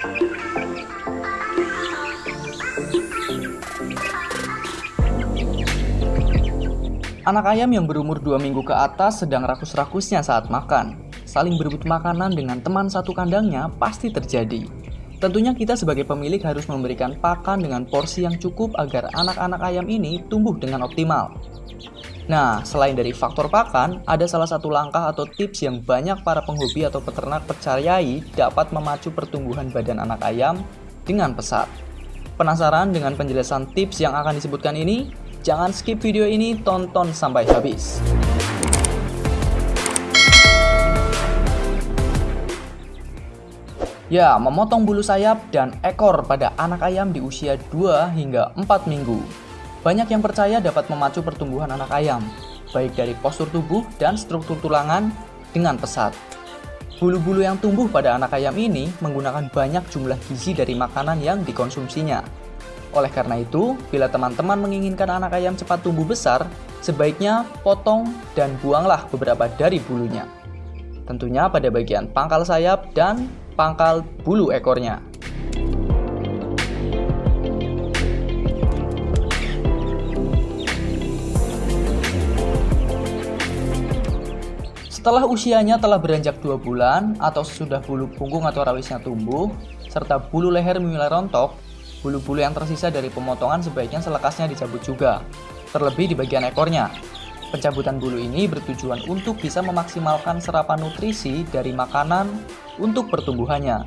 Anak ayam yang berumur 2 minggu ke atas sedang rakus-rakusnya saat makan. Saling berebut makanan dengan teman satu kandangnya pasti terjadi. Tentunya kita sebagai pemilik harus memberikan pakan dengan porsi yang cukup agar anak-anak ayam ini tumbuh dengan optimal. Nah, selain dari faktor pakan, ada salah satu langkah atau tips yang banyak para penghobi atau peternak percayai dapat memacu pertumbuhan badan anak ayam dengan pesat. Penasaran dengan penjelasan tips yang akan disebutkan ini? Jangan skip video ini, tonton sampai habis. Ya, memotong bulu sayap dan ekor pada anak ayam di usia 2 hingga 4 minggu. Banyak yang percaya dapat memacu pertumbuhan anak ayam, baik dari postur tubuh dan struktur tulangan dengan pesat. Bulu-bulu yang tumbuh pada anak ayam ini menggunakan banyak jumlah gizi dari makanan yang dikonsumsinya, oleh karena itu, bila teman-teman menginginkan anak ayam cepat tumbuh besar, sebaiknya potong dan buanglah beberapa dari bulunya. Tentunya pada bagian pangkal sayap dan pangkal bulu ekornya. Setelah usianya telah beranjak 2 bulan atau sesudah bulu punggung atau rawisnya tumbuh, serta bulu leher mulai rontok, Bulu-bulu yang tersisa dari pemotongan sebaiknya selekasnya dicabut juga, terlebih di bagian ekornya. Pencabutan bulu ini bertujuan untuk bisa memaksimalkan serapan nutrisi dari makanan untuk pertumbuhannya.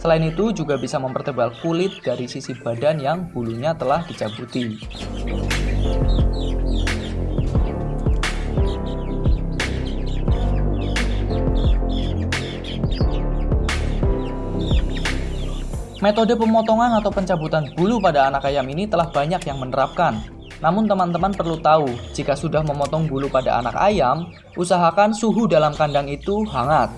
Selain itu juga bisa mempertebal kulit dari sisi badan yang bulunya telah dicabuti. Metode pemotongan atau pencabutan bulu pada anak ayam ini telah banyak yang menerapkan. Namun teman-teman perlu tahu, jika sudah memotong bulu pada anak ayam, usahakan suhu dalam kandang itu hangat.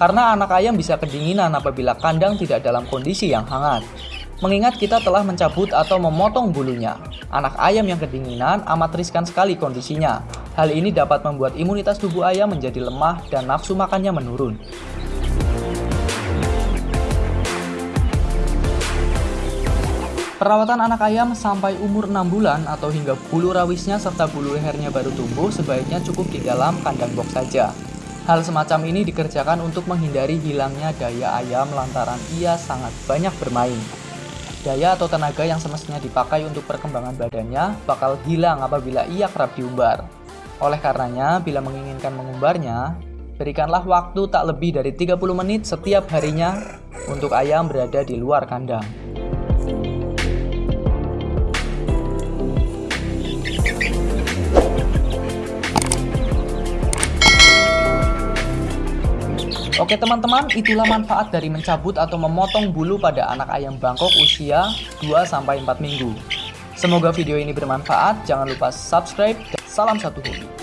Karena anak ayam bisa kedinginan apabila kandang tidak dalam kondisi yang hangat. Mengingat kita telah mencabut atau memotong bulunya, anak ayam yang kedinginan amat riskan sekali kondisinya. Hal ini dapat membuat imunitas tubuh ayam menjadi lemah dan nafsu makannya menurun. Perawatan anak ayam sampai umur 6 bulan atau hingga bulu rawisnya serta bulu lehernya baru tumbuh sebaiknya cukup di dalam kandang box saja. Hal semacam ini dikerjakan untuk menghindari hilangnya daya ayam lantaran ia sangat banyak bermain. Daya atau tenaga yang semestinya dipakai untuk perkembangan badannya bakal hilang apabila ia kerap diumbar. Oleh karenanya, bila menginginkan mengumbarnya, berikanlah waktu tak lebih dari 30 menit setiap harinya untuk ayam berada di luar kandang. Oke teman-teman, itulah manfaat dari mencabut atau memotong bulu pada anak ayam Bangkok usia 2-4 minggu. Semoga video ini bermanfaat, jangan lupa subscribe, dan salam satu hobi.